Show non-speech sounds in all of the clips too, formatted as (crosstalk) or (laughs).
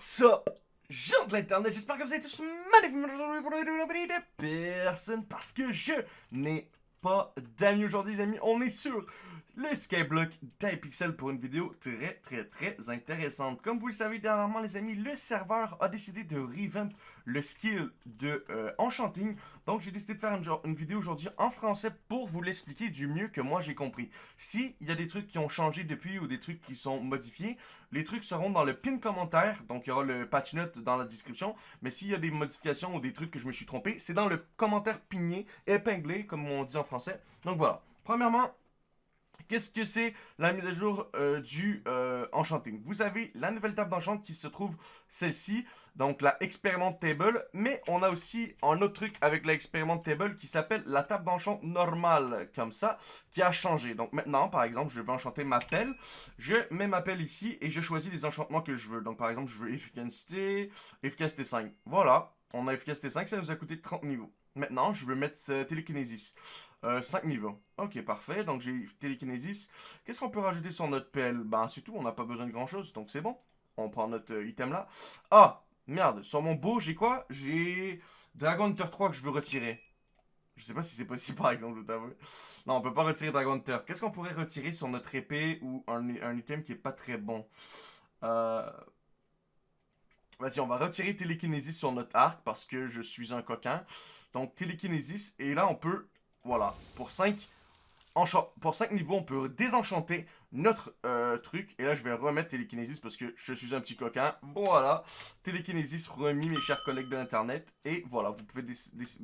What's up, gens de l'internet, j'espère que vous êtes tous magnifiques personne parce que je n'ai pas d'amis aujourd'hui les amis, on est sur le Skyblock d'Hypixel pour une vidéo très très très intéressante. Comme vous le savez dernièrement les amis, le serveur a décidé de revamp le skill de euh, Enchanting. Donc j'ai décidé de faire une, une vidéo aujourd'hui en français pour vous l'expliquer du mieux que moi j'ai compris. S'il y a des trucs qui ont changé depuis ou des trucs qui sont modifiés, les trucs seront dans le pin commentaire. Donc il y aura le patch note dans la description. Mais s'il y a des modifications ou des trucs que je me suis trompé, c'est dans le commentaire pigné, épinglé comme on dit en français. Donc voilà. Premièrement, Qu'est-ce que c'est la mise à jour euh, du euh, Enchanting? Vous avez la nouvelle table d'enchant qui se trouve celle-ci, donc la Experiment Table, mais on a aussi un autre truc avec la Experiment Table qui s'appelle la table d'enchant normale, comme ça, qui a changé. Donc maintenant, par exemple, je veux enchanter ma pelle, je mets ma pelle ici et je choisis les enchantements que je veux. Donc par exemple, je veux efficacité, efficacité 5. Voilà, on a efficacité 5, ça nous a coûté 30 niveaux. Maintenant, je veux mettre euh, télékinésis. 5 niveaux. Ok, parfait. Donc j'ai télékinésis. Qu'est-ce qu'on peut rajouter sur notre pelle Ben c'est tout, on n'a pas besoin de grand chose, donc c'est bon. On prend notre euh, item là. Ah, merde, sur mon beau, j'ai quoi? J'ai Dragon Hunter 3 que je veux retirer. Je sais pas si c'est possible (laughs) par exemple, Non, on peut pas retirer Dragon Hunter. Qu'est-ce qu'on pourrait retirer sur notre épée ou un, un item qui est pas très bon? Euh... Vas-y, on va retirer télékinésis sur notre arc parce que je suis un coquin. Donc télékinésis, et là on peut voilà, pour 5 pour 5 niveaux, on peut désenchanter notre euh, truc. Et là, je vais remettre télékinésis parce que je suis un petit coquin. Voilà, télékinésis remis, mes chers collègues de l'Internet. Et voilà, vous pouvez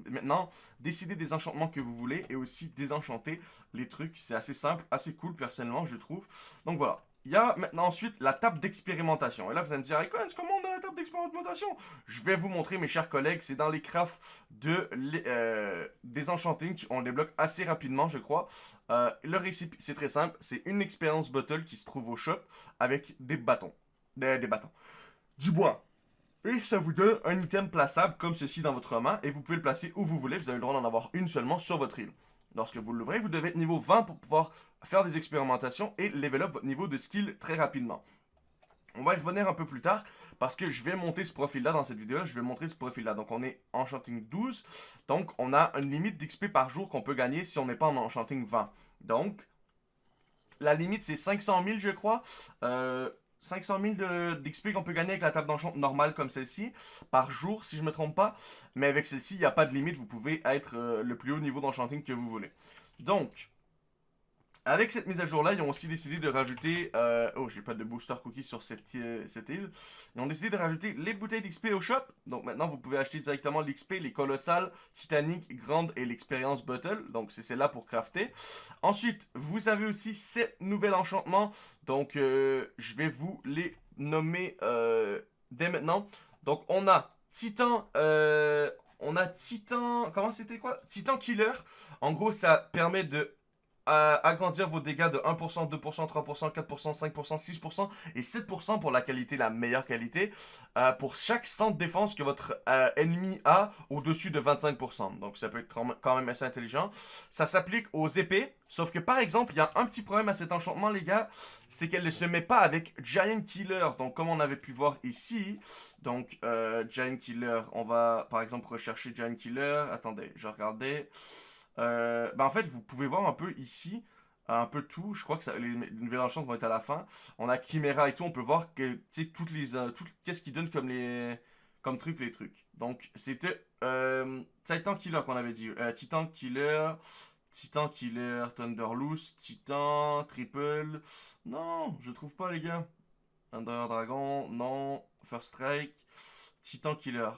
maintenant décider des enchantements que vous voulez et aussi désenchanter les trucs. C'est assez simple, assez cool personnellement, je trouve. Donc voilà, il y a maintenant ensuite la table d'expérimentation. Et là, vous allez me dire, Icons, comment on a la table d'expérimentation? Je vais vous montrer, mes chers collègues, c'est dans les crafts de, euh, des enchanting. On débloque assez rapidement, je crois. Euh, le récipient, c'est très simple. C'est une expérience bottle qui se trouve au shop avec des bâtons. Des, des bâtons. Du bois. Et ça vous donne un item plaçable comme ceci dans votre main. Et vous pouvez le placer où vous voulez. Vous avez le droit d'en avoir une seulement sur votre île. Lorsque vous l'ouvrez, vous devez être niveau 20 pour pouvoir faire des expérimentations et level up votre niveau de skill très rapidement. On va y revenir un peu plus tard parce que je vais monter ce profil-là dans cette vidéo. Je vais montrer ce profil-là. Donc, on est Enchanting 12. Donc, on a une limite d'XP par jour qu'on peut gagner si on n'est pas en Enchanting 20. Donc, la limite, c'est 500 000, je crois. Euh, 500 000 d'XP qu'on peut gagner avec la table d'enchant normale comme celle-ci, par jour, si je me trompe pas. Mais avec celle-ci, il n'y a pas de limite. Vous pouvez être euh, le plus haut niveau d'enchanting que vous voulez. Donc, avec cette mise à jour-là, ils ont aussi décidé de rajouter... Euh, oh, j'ai pas de booster cookies sur cette, euh, cette, île. Ils ont décidé de rajouter les bouteilles d'XP au shop. Donc maintenant, vous pouvez acheter directement l'XP, les colossales, titaniques, grandes et l'expérience bottle. Donc c'est celle-là pour crafter. Ensuite, vous avez aussi 7 nouveaux enchantements. Donc euh, je vais vous les nommer dès maintenant. Donc on a Titan... on a Titan... Comment c'était quoi? Titan Killer. En gros, ça permet de agrandir vos dégâts de 1%, 2%, 3%, 4%, 5%, 6% et 7% pour la qualité, la meilleure qualité, euh, pour chaque centre de défense que votre euh, ennemi a au-dessus de 25%. Donc ça peut être quand même assez intelligent. Ça s'applique aux épées, sauf que par exemple, il y a un petit problème à cet enchantement les gars, c'est qu'elle ne se met pas avec Giant Killer. Donc comme on avait pu voir ici, donc euh, Giant Killer, on va par exemple rechercher Giant Killer. Attendez, je regardais... Ben en fait, vous pouvez voir un peu ici, un peu tout. Je crois que les, nouvelles enchantes vont être à la fin. On a Chimera et tout. On peut voir que, toutes les, euh, qu'est-ce qui donne comme les, comme trucs, les trucs. Donc, c'était euh, Titan Killer qu'on avait dit. Titan Killer, Titan Killer, Thunderloose, Titan, Triple. Non, je trouve pas, les gars. Under Dragon, non. First Strike, Titan Killer.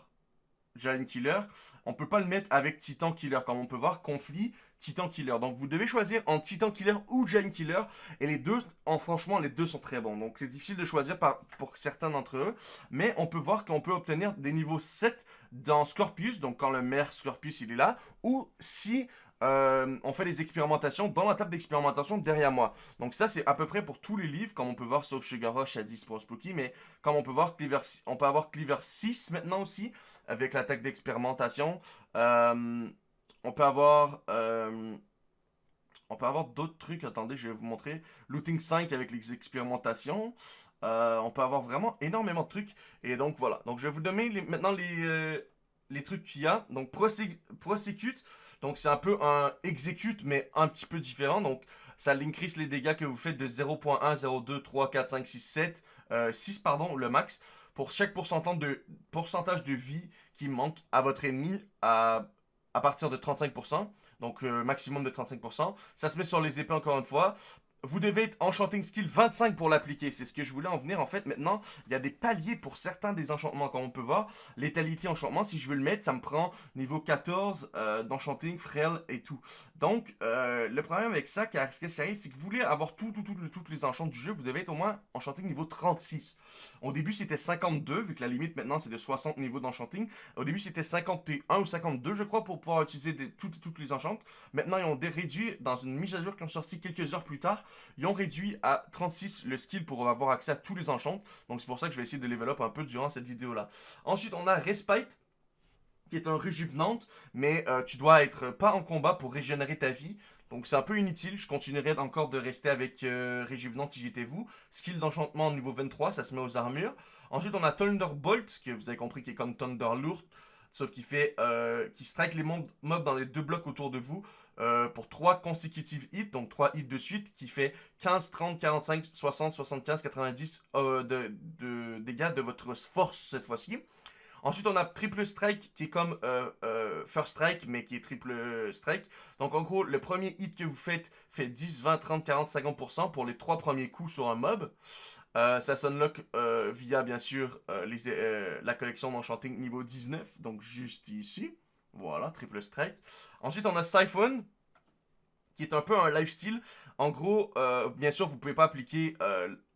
Giant Killer, on peut pas le mettre avec Titan Killer. Comme on peut voir, conflit, Titan Killer. Donc vous devez choisir en Titan Killer ou Giant Killer. Et les deux, en franchement, les deux sont très bons. Donc c'est difficile de choisir pour certains d'entre eux. Mais on peut voir qu'on peut obtenir des niveaux 7 dans Scorpius. Donc quand le maire Scorpius il est là. Ou si euh, on fait des expérimentations dans la table d'expérimentation derrière moi. Donc ça, c'est à peu près pour tous les livres, comme on peut voir, sauf Sugar Rush à 10 pour Spooky, mais comme on peut voir, Cleaver, on peut avoir Cleaver 6 maintenant aussi, avec la table d'expérimentation. Euh, on peut avoir... Euh, on peut avoir d'autres trucs, attendez, je vais vous montrer. Looting 5 avec les expérimentations. On peut avoir vraiment énormément de trucs. Et donc voilà. Donc je vais vous donner maintenant les, les trucs qu'il y a. Donc prosecute. Donc c'est un peu un execute mais un petit peu différent. Donc ça increase les dégâts que vous faites de 0.1, 0.2, 3, 4, 5, 6, 7, 6 pardon, le max. Pour chaque pourcentage de, pourcentage de vie qui manque à votre ennemi à, à partir de 35%. Donc euh, maximum de 35%. Ça se met sur les épées encore une fois vous devez être Enchanting Skill 25 pour l'appliquer. C'est ce que je voulais en venir. En fait, maintenant, il y a des paliers pour certains des enchantements, comme on peut voir. Létalité enchantement, si je veux le mettre, ça me prend niveau 14 euh, d'enchanting, frêle et tout. Donc, euh, le problème avec ça, qu'est-ce qui arrive, c'est que vous voulez avoir tout, tout, tout, toutes les enchants du jeu, vous devez être au moins Enchanting niveau 36. Au début, c'était 52, vu que la limite maintenant, c'est de 60 niveaux d'Enchanting. Au début, c'était 51 ou 52, je crois, pour pouvoir utiliser toutes, les enchantes. Maintenant, ils ont réduit dans une mise à jour qui ont sorti quelques heures plus tard. Ils ont réduit à 36 le skill pour avoir accès à tous les enchantes. Donc, c'est pour ça que je vais essayer de level un peu durant cette vidéo-là. Ensuite, on a Respite qui est un réjuvenante, mais euh, tu dois être pas en combat pour régénérer ta vie. Donc c'est un peu inutile, je continuerai encore de rester avec euh, Réjuvenante si j'étais vous. Skill d'enchantement niveau 23, ça se met aux armures. Ensuite on a Thunderbolt, que vous avez compris qui est comme Thunderlord, sauf qu'il fait, euh, qui strike les mobs dans les deux blocs autour de vous. Pour 3 consécutives hits, donc 3 hits de suite, qui fait 15, 30, 45, 60, 75, 90 de, de dégâts de votre force cette fois-ci. Ensuite, on a triple strike qui est comme euh, euh, first strike, mais qui est triple strike. Donc, en gros, le premier hit que vous faites fait 10, 20, 30, 40, 50% pour les trois premiers coups sur un mob. Euh, ça s'unlock via, bien sûr, la collection d'Enchanting niveau 19, donc juste ici. Voilà, triple strike. Ensuite, on a Siphon, qui est un peu un lifestyle. En gros, bien sûr, vous pouvez pas appliquer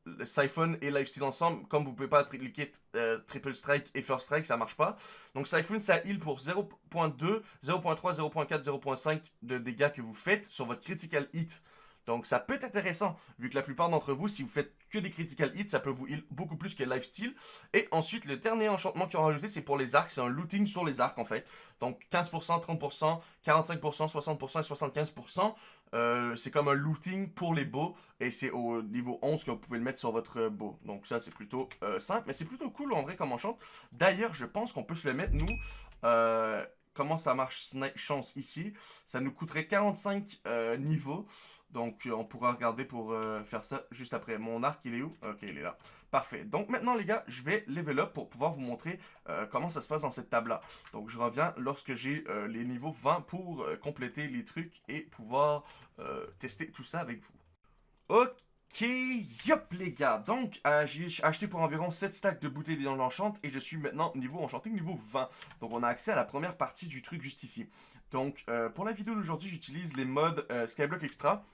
le Siphon et Lifesteal ensemble, comme vous pouvez pas appliquer euh, Triple Strike et First Strike, ça marche pas. Donc Siphon, ça heal pour 0.2, 0.3, 0.4, 0.5 de dégâts que vous faites sur votre Critical Hit. Donc ça peut être intéressant, vu que la plupart d'entre vous, si vous faites que des critical hits, ça peut vous heal beaucoup plus que lifesteal. Et ensuite, le dernier enchantement qu'ils ont rajouté, c'est pour les arcs, c'est un looting sur les arcs en fait. Donc 15%, 30%, 45%, 60% et 75%. Euh, c'est comme un looting pour les bows et c'est au niveau 11 que vous pouvez le mettre sur votre bow. Donc ça c'est plutôt euh, simple, mais c'est plutôt cool en vrai comme enchant. D'ailleurs je pense qu'on peut se le mettre nous. Euh, comment ça marche chance ici Ça nous coûterait 45 niveaux. Donc, on pourra regarder pour faire ça juste après. Mon arc, il est où? Ok, il est là. Parfait. Donc, maintenant, les gars, je vais level up pour pouvoir vous montrer comment ça se passe dans cette table-là. Donc, je reviens lorsque j'ai les niveaux 20 pour compléter les trucs et pouvoir euh, tester tout ça avec vous. Ok, yop les gars, donc euh, j'ai acheté pour environ 7 stacks de bouteilles dans l'enchante et je suis maintenant niveau enchanté niveau 20. Donc on a accès à la première partie du truc juste ici. Donc euh, pour la vidéo d'aujourd'hui j'utilise les modes Skyblock Extra.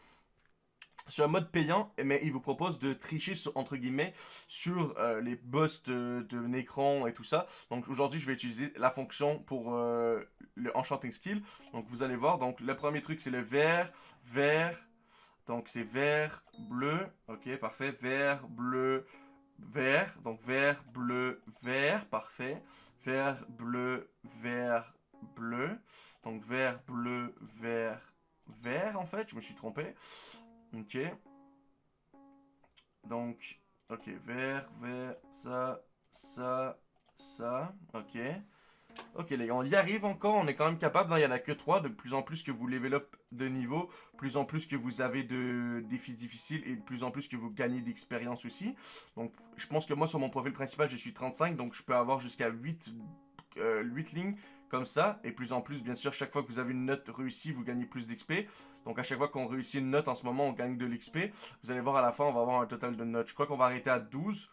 C'est un mode payant, mais il vous propose de tricher entre guillemets sur les boss de, de Necron et tout ça. Donc aujourd'hui je vais utiliser la fonction pour le Enchanting Skill. Donc vous allez voir, donc le premier truc c'est le vert, vert, donc c'est vert, bleu, ok parfait, vert, bleu, vert, donc vert, bleu, vert, parfait, vert, bleu, vert, bleu, donc vert, bleu, vert, vert en fait, je me suis trompé, ok, donc, ok, vert, vert, ça, ça, ça, ok, Ok les gars, on y arrive encore, on est quand même capable, il n'y en a que 3, de plus en plus que vous up de niveau, plus en plus que vous avez de défis difficiles et plus en plus que vous gagnez d'expérience aussi. Donc je pense que moi sur mon profil principal je suis 35, donc je peux avoir jusqu'à 8, 8 euh, lignes comme ça, et plus en plus bien sûr chaque fois que vous avez une note réussie vous gagnez plus d'XP. Donc à chaque fois qu'on réussit une note en ce moment on gagne de l'XP. Vous allez voir à la fin on va avoir un total de notes. Je crois qu'on va arrêter à 12.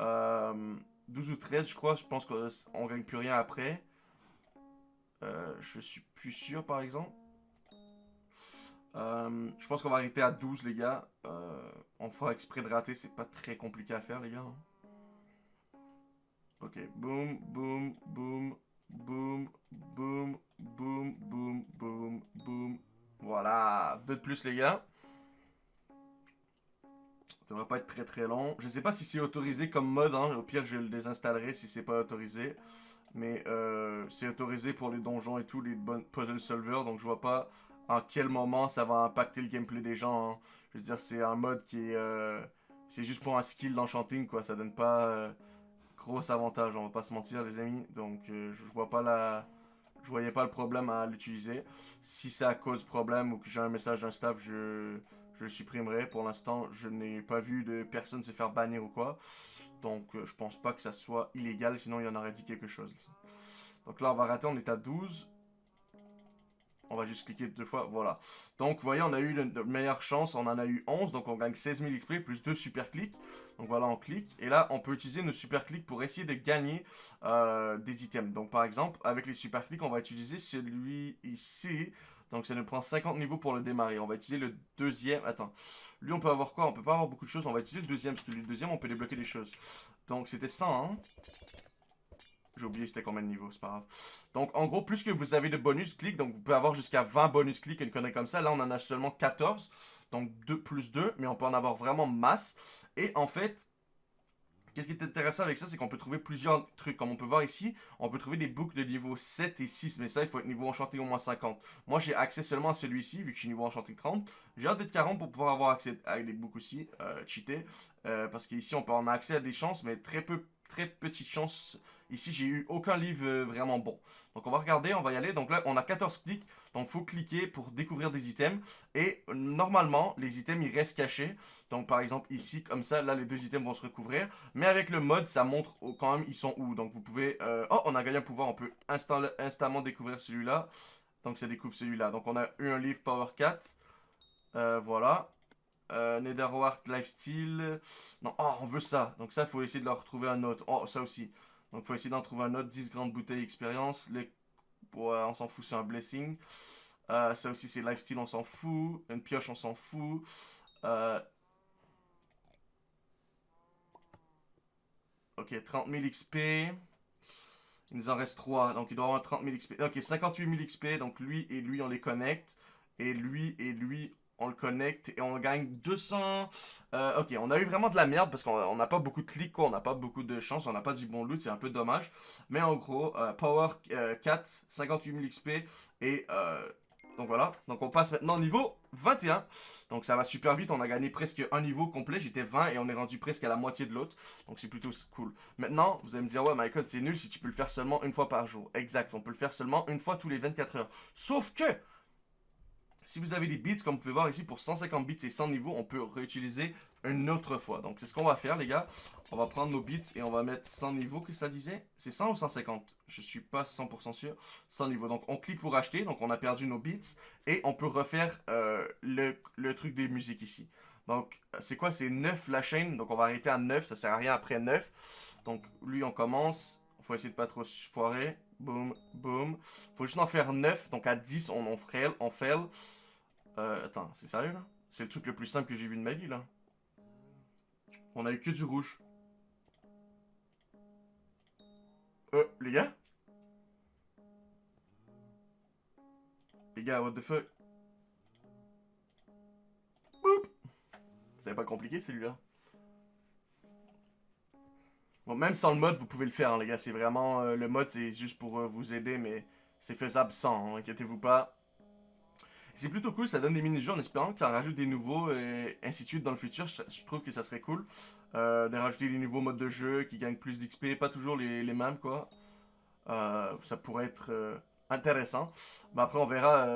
Euh... 12 ou 13, je crois. Je pense qu'on gagne plus rien après. Euh, je suis plus sûr, par exemple. Euh, je pense qu'on va arrêter à 12, les gars. Euh, on fera exprès de rater. C'est pas très compliqué à faire, les gars. Hein. Ok. Boum, boum, boum, boum, boum, boum, boum, boum, boum. Voilà. Deux de plus, les gars. Ça devrait pas être très très long. Je sais pas si c'est autorisé comme mode, hein. au pire je le désinstallerai si c'est pas autorisé. Mais euh, c'est autorisé pour les donjons et tout, les puzzle solvers, donc je vois pas en quel moment ça va impacter le gameplay des gens. Hein. Je veux dire, c'est un mode qui est, euh, C'est juste pour un skill d'enchanting, quoi. Ça donne pas euh, gros avantage, on va pas se mentir, les amis. Donc, euh, je vois pas la... Je voyais pas le problème à l'utiliser. Si ça cause problème ou que j'ai un message d'un staff, je, le supprimerai. Pour l'instant, je n'ai pas vu de personne se faire bannir ou quoi. Donc, euh, je pense pas que ça soit illégal, sinon il y en aurait dit quelque chose. Donc là, on va rater, on est à 12. On va juste cliquer deux fois, voilà. Donc, vous voyez, on a eu de meilleure chance, on en a eu 11, donc on gagne 16 000 XP plus 2 super clics. Donc voilà, on clique, et là, on peut utiliser nos super clics pour essayer de gagner euh, des items. Donc par exemple, avec les super clics, on va utiliser celui ici. Donc ça nous prend 50 niveaux pour le démarrer. On va utiliser le deuxième. Attends. Lui, on peut avoir quoi? On peut pas avoir beaucoup de choses. On va utiliser le deuxième, parce que le deuxième, on peut débloquer des choses. Donc c'était 100, hein j'ai oublié c'était combien de niveaux, c'est pas grave. Donc, en gros, plus que vous avez de bonus clics, donc vous pouvez avoir jusqu'à 20 bonus clics, une connerie comme ça. Là, on en a seulement 14, donc 2 plus 2, mais on peut en avoir vraiment masse. Et en fait, qu'est-ce qui est intéressant avec ça, c'est qu'on peut trouver plusieurs trucs. Comme on peut voir ici, on peut trouver des boucles de niveau 7 et 6, mais ça, il faut être niveau enchanté au moins 50. Moi, j'ai accès seulement à celui-ci, vu que je suis niveau enchanté 30. J'ai hâte d'être 40 pour pouvoir avoir accès à des boucles aussi, euh, cheater. Euh, parce qu'ici, on peut en accès à des chances, mais très peu, très petites chances Ici, j'ai eu aucun livre euh, vraiment bon. Donc, on va regarder, on va y aller. Donc là, on a 14 clics. Donc, faut cliquer pour découvrir des items. Et normalement, les items, ils restent cachés. Donc, par exemple, ici, comme ça, là, les deux items vont se recouvrir. Mais avec le mode, ça montre quand même ils sont où. Donc, vous pouvez... Euh, oh, on a gagné un pouvoir. On peut instamment découvrir celui-là. Donc, ça découvre celui-là. Donc, on a eu un livre Power 4. Euh, voilà. Euh, Netherwart Lifestyle. Non, oh, on veut ça. Donc ça, il faut essayer de leur retrouver un autre. Oh, ça aussi. Donc, faut essayer d'en trouver un autre. 10 grandes bouteilles expérience. Les... on s'en fout, c'est un blessing. Euh, ça aussi, c'est lifestyle, on s'en fout. Une pioche, on s'en fout. Euh, ok, 30 000 XP. Il nous en reste 3. Donc, il doit avoir 30 000 XP. Ok, 58 000 XP. Donc, lui et lui, on les connecte. Et lui et lui, on le connecte et on gagne 200... Euh, ok, on a eu vraiment de la merde parce qu'on n'a pas beaucoup de clics. On n'a pas beaucoup de chance, on n'a pas du bon loot, c'est un peu dommage. Mais en gros, euh, Power 4, 58 000 XP et... Euh, donc voilà, donc on passe maintenant au niveau 21. Donc ça va super vite, on a gagné presque un niveau complet, j'étais 20 et on est rendu presque à la moitié de l'autre. Donc c'est plutôt cool. Maintenant, vous allez me dire, ouais Michael, c'est nul si tu peux le faire seulement une fois par jour. Exact, on peut le faire seulement une fois tous les 24 heures. Sauf que, si vous avez des bits, comme vous pouvez voir ici, pour 150 bits et 100 niveaux, on peut réutiliser une autre fois. Donc, c'est ce qu'on va faire, les gars. On va prendre nos bits et on va mettre 100 niveaux, que ça disait C'est 100 ou 150 Je suis pas 100% sûr. 100 niveaux. Donc, on clique pour acheter. Donc, on a perdu nos bits. Et on peut refaire euh, le, truc des musiques ici. Donc, c'est quoi? C'est 9 la chaîne. Donc, on va arrêter à 9. Ça sert à rien après 9. Donc, lui, on commence. Faut essayer de pas trop foirer. Boum, boum. Faut juste en faire 9. Donc, à 10, on, on fail. On fail. Euh, attends, c'est sérieux là? C'est le truc le plus simple que j'ai vu de ma vie là. On a eu que du rouge. Euh, les gars? Les gars, what the fuck? Boop C'était pas compliqué celui-là. Même sans le mode, vous pouvez le faire, les gars. C'est vraiment... Euh, le mode, c'est juste pour euh, vous aider, mais c'est faisable sans, hein, inquiétez-vous pas. C'est plutôt cool, ça donne des mini-jeux en espérant qu'il en rajoute des nouveaux et ainsi de suite dans le futur. Je, trouve que ça serait cool euh, de rajouter des nouveaux modes de jeu qui gagnent plus d'XP, pas toujours les, mêmes quoi. Ça pourrait être intéressant. Après on verra,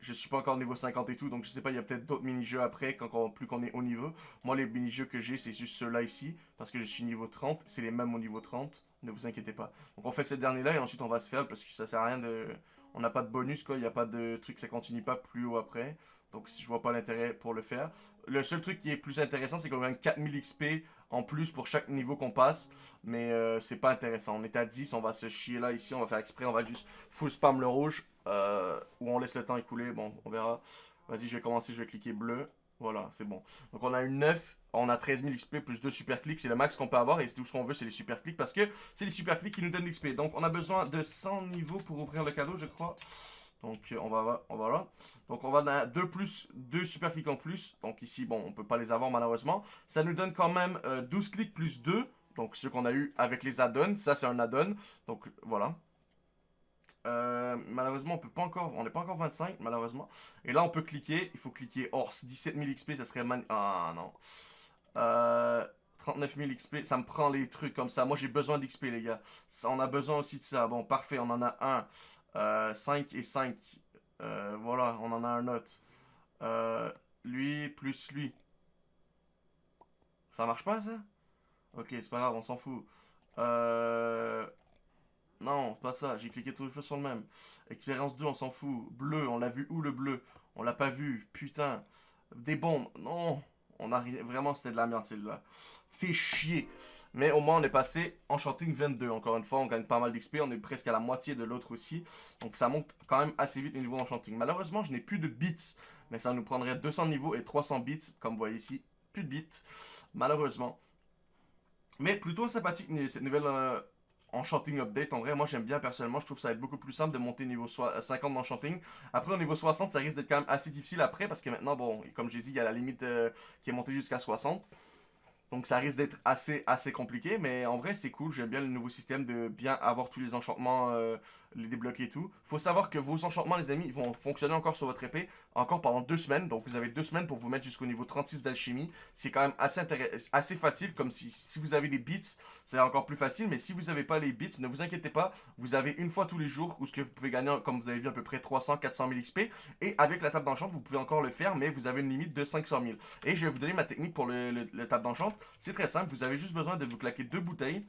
je suis pas encore niveau 50 et tout, donc je sais pas, il y a peut-être d'autres mini-jeux après, quand plus qu'on est au niveau. Moi les mini-jeux que j'ai, c'est juste ceux-là ici, parce que je suis niveau 30, c'est les mêmes au niveau 30, ne vous inquiétez pas. Donc on fait cette dernière là et ensuite on va se faire, parce que ça sert à rien de on n'a pas de bonus, quoi. Il n'y a pas de truc, ça continue pas plus haut après. Donc, je vois pas l'intérêt pour le faire. Le seul truc qui est plus intéressant, c'est qu'on gagne 4000 XP en plus pour chaque niveau qu'on passe. Mais euh, c'est pas intéressant. On est à 10, on va se chier là, ici. On va faire exprès, on va juste full spam le rouge. Euh, ou on laisse le temps écouler. Bon, on verra. Vas-y, je vais commencer, je vais cliquer bleu. Voilà, c'est bon. Donc on a une 9, on a 13 000 XP plus 2 super clics, c'est le max qu'on peut avoir et tout ce qu'on veut c'est les super clics parce que c'est les super clics qui nous donnent l'XP. Donc on a besoin de 100 niveaux pour ouvrir le cadeau je crois. Donc on va, on va là. Donc on va à 2 plus, 2 super clics en plus. Donc ici, bon, on peut pas les avoir malheureusement. Ça nous donne quand même 12 euh, clics plus 2. Donc ce qu'on a eu avec les add-ons. Ça c'est un add-on. Donc voilà. Euh, malheureusement, on peut pas encore, on n'est pas encore 25, malheureusement. Et là, on peut cliquer. Il faut cliquer Horse 17 000 XP, ça serait man... Ah non. Euh, 39 000 XP, ça me prend les trucs comme ça. Moi, j'ai besoin d'XP, les gars. on a besoin aussi de ça. Bon, parfait, on en a un. Euh, 5 et 5. Euh, voilà, on en a un autre. Euh, lui plus lui. Ça marche pas, ça? Ok, c'est pas grave, on s'en fout. Euh... Non, pas ça. J'ai cliqué tous les feux sur le même. Expérience 2, on s'en fout. Bleu, on l'a vu où le bleu? On l'a pas vu. Putain. Des bombes. Non. On a Vraiment, c'était de la merde, celle-là. Fait chier. Mais au moins, on est passé Enchanting 22. Encore une fois, on gagne pas mal d'XP. On est presque à la moitié de l'autre aussi. Donc, ça monte quand même assez vite au niveau Enchanting. Malheureusement, je n'ai plus de bits. Mais ça nous prendrait 200 niveaux et 300 bits. Comme vous voyez ici, plus de bits. Malheureusement. Mais plutôt sympathique cette nouvelle euh, Enchanting Update. En vrai, moi j'aime bien personnellement. Je trouve que ça va être beaucoup plus simple de monter niveau 50 d'Enchanting. Après, au niveau 60, ça risque d'être quand même assez difficile après. Parce que maintenant, bon, comme j'ai dit, il y a la limite euh, qui est montée jusqu'à 60. Donc ça risque d'être assez, assez compliqué, mais en vrai c'est cool, j'aime bien le nouveau système de bien avoir tous les enchantements, euh, les débloquer et tout. Faut savoir que vos enchantements les amis, vont fonctionner encore sur votre épée, encore pendant deux semaines, donc vous avez deux semaines pour vous mettre jusqu'au niveau 36 d'alchimie. C'est quand même assez, facile, comme si, vous avez des bits, c'est encore plus facile, mais si vous n'avez pas les bits, ne vous inquiétez pas, vous avez une fois tous les jours, où ce que vous pouvez gagner, comme vous avez vu, à peu près 300-400 000 XP, et avec la table d'enchant, vous pouvez encore le faire, mais vous avez une limite de 500 000. Et je vais vous donner ma technique pour le, le, table d'enchant, c'est très simple, vous avez juste besoin de vous claquer deux bouteilles.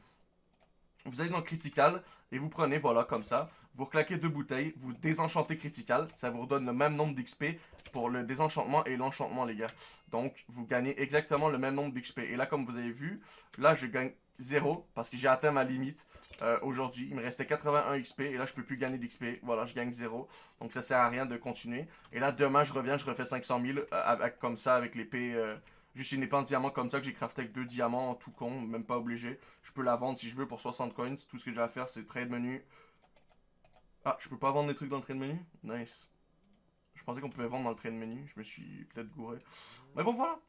Vous allez dans critical et vous prenez, voilà, comme ça. Vous claquez deux bouteilles, vous désenchantez critical. Ça vous redonne le même nombre d'XP pour le désenchantement et l'enchantement, les gars. Donc, vous gagnez exactement le même nombre d'XP. Et là, comme vous avez vu, là, je gagne 0 parce que j'ai atteint ma limite euh, aujourd'hui. Il me restait 81 XP et là, je peux plus gagner d'XP. Voilà, je gagne 0. Donc, ça sert à rien de continuer. Et là, demain, je reviens, je refais 500 000 euh, avec, comme ça avec l'épée... Euh, Juste une épée en diamant comme ça que j'ai crafté avec deux diamants, tout con, même pas obligé. Je peux la vendre si je veux pour 60 coins. Tout ce que j'ai à faire, c'est trade menu. Ah, je peux pas vendre des trucs dans le trade menu? Nice. Je pensais qu'on pouvait vendre dans le trade menu. Je me suis peut-être gouré. Mais bon, voilà.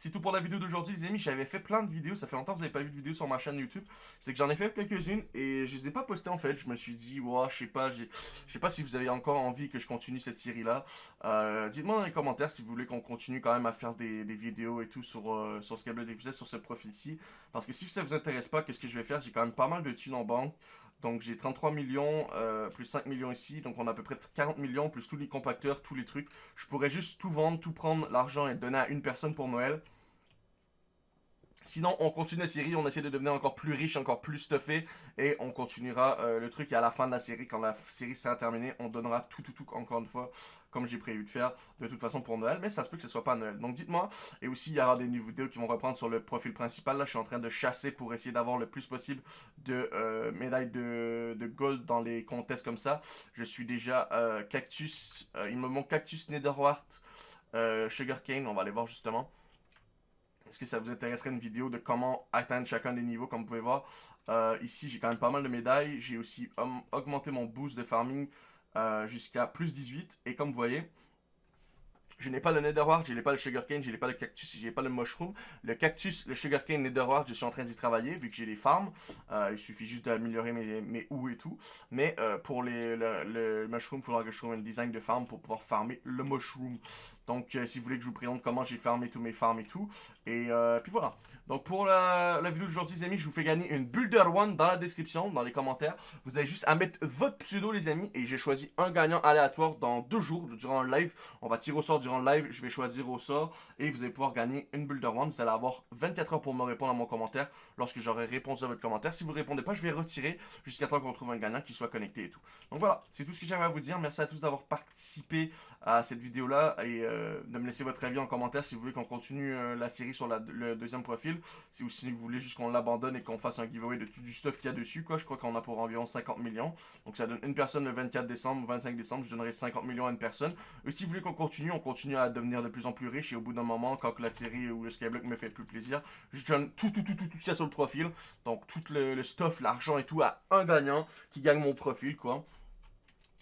C'est tout pour la vidéo d'aujourd'hui, les amis. J'avais fait plein de vidéos. Ça fait longtemps que vous n'avez pas vu de vidéo sur ma chaîne YouTube. C'est que j'en ai fait quelques-unes et je les ai pas postées en fait. Je me suis dit, ouais, je sais pas, je sais pas si vous avez encore envie que je continue cette série-là. Euh, dites-moi dans les commentaires si vous voulez qu'on continue quand même à faire des, vidéos et tout sur, euh, sur ce câble d'épisode, sur ce profil-ci. Parce que si ça vous intéresse pas, qu'est-ce que je vais faire? J'ai quand même pas mal de thunes en banque. Donc j'ai 33 millions, euh, plus 5 millions ici. Donc on a à peu près 40 millions, plus tous les compacteurs, tous les trucs. Je pourrais juste tout vendre, tout prendre, l'argent et donner à une personne pour Noël. Sinon, on continue la série, on essaie de devenir encore plus riche, encore plus stuffé. Et on continuera euh, le truc. Et à la fin de la série, quand la série sera terminée, on donnera tout, tout, tout, encore une fois, comme j'ai prévu de faire, de toute façon pour Noël. Mais ça se peut que ce soit pas Noël. Donc dites-moi. Et aussi, il y aura des vidéos qui vont reprendre sur le profil principal. Là, je suis en train de chasser pour essayer d'avoir le plus possible de euh, médailles de, gold dans les contests comme ça. Je suis déjà euh, cactus. il me manque cactus, netherwart, sugarcane. On va aller voir justement. Est-ce que ça vous intéresserait une vidéo de comment atteindre chacun des niveaux, comme vous pouvez voir? Euh, Ici, j'ai quand même pas mal de médailles. J'ai aussi augmenté mon boost de farming euh, jusqu'à plus 18. Et comme vous voyez, je n'ai pas le netherwart, je n'ai pas le sugarcane, je n'ai pas le cactus, je n'ai pas le mushroom. Le cactus, le sugarcane, netherwart, je suis en train d'y travailler vu que j'ai les farms. Euh, il suffit juste d'améliorer mes, mes et tout. Mais pour les, le, mushroom, il faudra que je trouve un design de farm pour pouvoir farmer le mushroom. Donc, euh, si vous voulez que je vous présente comment j'ai farmé tous mes farms et tout. Et euh, puis voilà. Donc, pour la, vidéo d'aujourd'hui, les amis, je vous fais gagner une Builder One dans la description, dans les commentaires. Vous avez juste à mettre votre pseudo, les amis. Et j'ai choisi un gagnant aléatoire dans deux jours, durant le live. On va tirer au sort durant le live. Je vais choisir au sort. Et vous allez pouvoir gagner une Builder One. Vous allez avoir 24 heures pour me répondre à mon commentaire lorsque j'aurai répondu à votre commentaire. Si vous ne répondez pas, je vais retirer jusqu'à temps qu'on trouve un gagnant qui soit connecté et tout. Donc voilà, c'est tout ce que j'avais à vous dire. Merci à tous d'avoir participé à cette vidéo-là. Et euh, de me laisser votre avis en commentaire si vous voulez qu'on continue euh, la série sur le deuxième profil. Si, ou si vous voulez juste qu'on l'abandonne et qu'on fasse un giveaway de tout du stuff qu'il y a dessus. quoi. Je crois qu'on a pour environ 50 millions. Donc ça donne une personne le 24 décembre, 25 décembre. Je donnerai 50 millions à une personne. Et si vous voulez qu'on continue, on continue à devenir de plus en plus riche. Et au bout d'un moment, quand la série ou le Skyblock me fait plus plaisir, je donne tout, tout, tout, tout, tout ce qu'il y a sur le profil. Donc tout le, le stuff, l'argent et tout à un gagnant qui gagne mon profil, quoi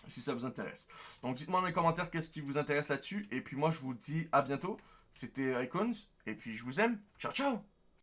si ça vous intéresse. Donc dites-moi dans les commentaires qu'est-ce qui vous intéresse là-dessus. Et puis moi je vous dis à bientôt. C'était Icons. Et puis je vous aime. Ciao ciao